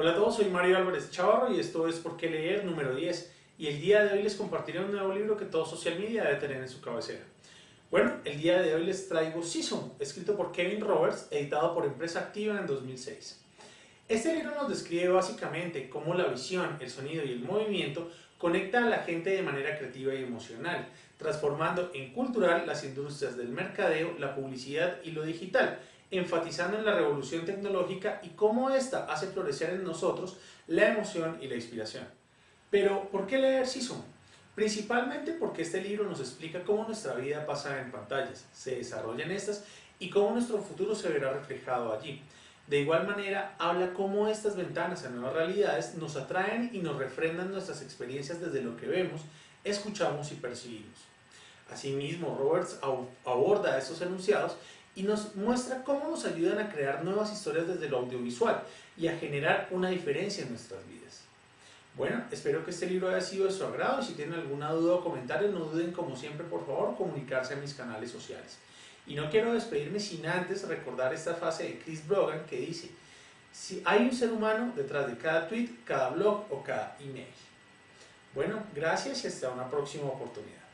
Hola a todos, soy Mario Álvarez Chavarro y esto es Por qué leer número 10 y el día de hoy les compartiré un nuevo libro que todo social media debe tener en su cabecera. Bueno, el día de hoy les traigo Season, escrito por Kevin Roberts, editado por Empresa Activa en 2006. Este libro nos describe básicamente cómo la visión, el sonido y el movimiento conecta a la gente de manera creativa y emocional, transformando en cultural las industrias del mercadeo, la publicidad y lo digital, enfatizando en la revolución tecnológica y cómo ésta hace florecer en nosotros la emoción y la inspiración. Pero, ¿por qué leer Season? Principalmente porque este libro nos explica cómo nuestra vida pasa en pantallas, se desarrolla en estas y cómo nuestro futuro se verá reflejado allí. De igual manera, habla cómo estas ventanas a nuevas realidades nos atraen y nos refrendan nuestras experiencias desde lo que vemos, escuchamos y percibimos. Asimismo, Roberts aborda estos enunciados y nos muestra cómo nos ayudan a crear nuevas historias desde lo audiovisual y a generar una diferencia en nuestras vidas. Bueno, espero que este libro haya sido de su agrado y si tienen alguna duda o comentario no duden como siempre por favor comunicarse a mis canales sociales. Y no quiero despedirme sin antes recordar esta frase de Chris Brogan que dice si hay un ser humano detrás de cada tweet, cada blog o cada email. Bueno, gracias y hasta una próxima oportunidad.